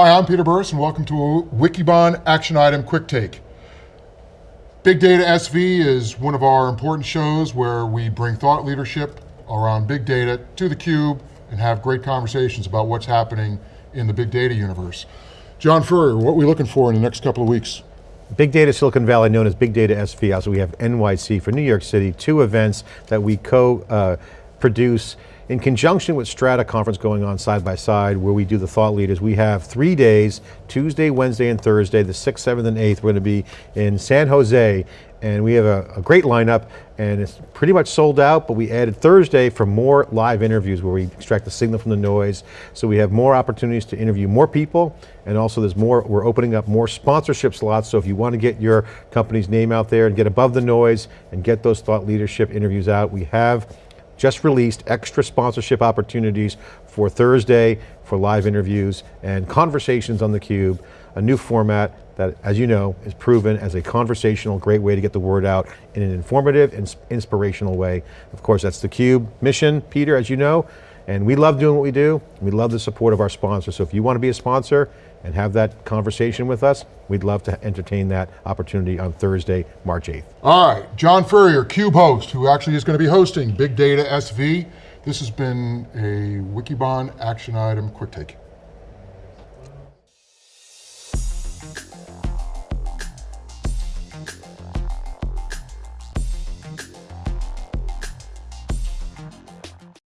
Hi, I'm Peter Burris and welcome to a Wikibon Action Item Quick Take. Big Data SV is one of our important shows where we bring thought leadership around big data to theCUBE and have great conversations about what's happening in the big data universe. John Furrier, what are we looking for in the next couple of weeks? Big Data Silicon Valley, known as Big Data SV. Also we have NYC for New York City, two events that we co-produce uh, in conjunction with Strata conference going on side by side where we do the thought leaders. We have three days, Tuesday, Wednesday, and Thursday, the 6th, 7th, and 8th. We're going to be in San Jose and we have a, a, great lineup and it's pretty much sold out, but we added Thursday for more live interviews where we extract the signal from the noise. So we have more opportunities to interview more people and also there's more, we're opening up more sponsorship slots. So if you want to get your company's name out there and get above the noise and get those thought leadership interviews out, we have just released extra sponsorship opportunities for Thursday for live interviews and conversations on theCUBE, a new format that, as you know, is proven as a conversational, great way to get the word out in an informative and inspirational way. Of course, that's theCUBE mission, Peter, as you know, and we love doing what we do. We love the support of our sponsors. So if you want to be a sponsor and have that conversation with us, we'd love to entertain that opportunity on Thursday, March 8th. All right, John Furrier, CUBE host, who actually is going to be hosting Big Data SV. This has been a Wikibon action item quick take.